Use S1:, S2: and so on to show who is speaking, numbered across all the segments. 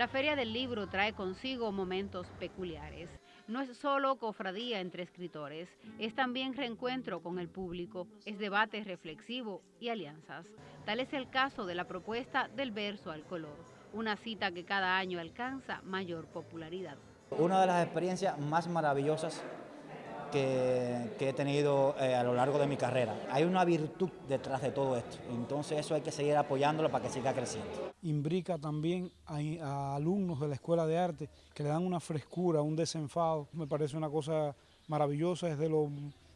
S1: La Feria del Libro trae consigo momentos peculiares. No es solo cofradía entre escritores, es también reencuentro con el público, es debate reflexivo y alianzas. Tal es el caso de la propuesta del verso al color, una cita que cada año alcanza mayor popularidad.
S2: Una de las experiencias más maravillosas que, he tenido eh, a lo largo de mi carrera. Hay una virtud detrás de todo esto, entonces eso hay que seguir apoyándolo para que siga creciendo.
S3: Imbrica también a, alumnos de la Escuela de Arte que le dan una frescura, un desenfado. Me parece una cosa maravillosa, es de lo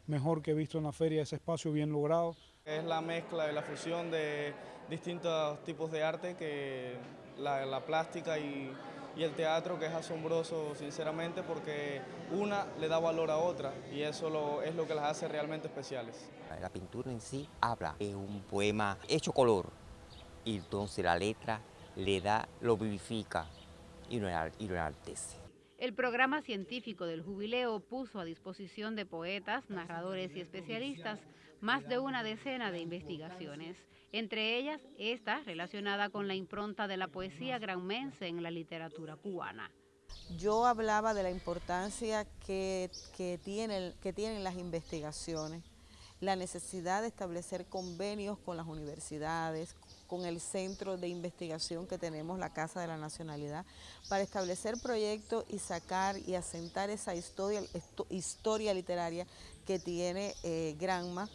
S3: mejor que he visto en la feria, ese espacio bien logrado.
S4: Es la mezcla y la fusión de distintos tipos de arte, que la plástica y y el teatro que es asombroso sinceramente porque una le da valor a otra y eso es lo que las hace realmente especiales.
S5: La pintura en sí habla, es un poema hecho color y entonces la letra le da, lo vivifica y lo, y lo enaltece.
S1: El programa científico del jubileo puso a disposición de poetas, narradores y especialistas más de una decena de investigaciones, entre ellas esta relacionada con la impronta de la poesía granmense en la literatura cubana.
S6: Yo hablaba de la importancia que, que, que tienen las investigaciones, la necesidad de establecer convenios con las universidades, con el centro de investigación que tenemos, la Casa de la Nacionalidad, para establecer proyectos y sacar y asentar esa historia, historia literaria que tiene eh, Granma,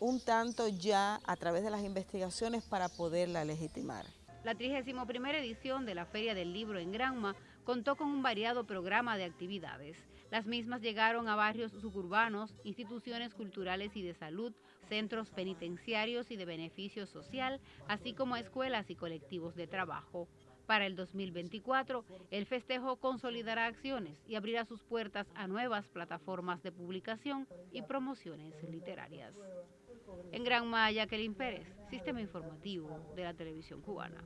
S6: un tanto ya a través de las investigaciones para poderla legitimar.
S1: La 31 edición de la Feria del Libro en Granma contó con un variado programa de actividades. Las mismas llegaron a barrios suburbanos, instituciones culturales y de salud, centros penitenciarios y de beneficio social, así como a escuelas y colectivos de trabajo. Para el 2024, el festejo consolidará acciones y abrirá sus puertas a nuevas plataformas de publicación y promociones literarias. En Gran Maya, Jacqueline Pérez, Sistema Informativo de la Televisión Cubana.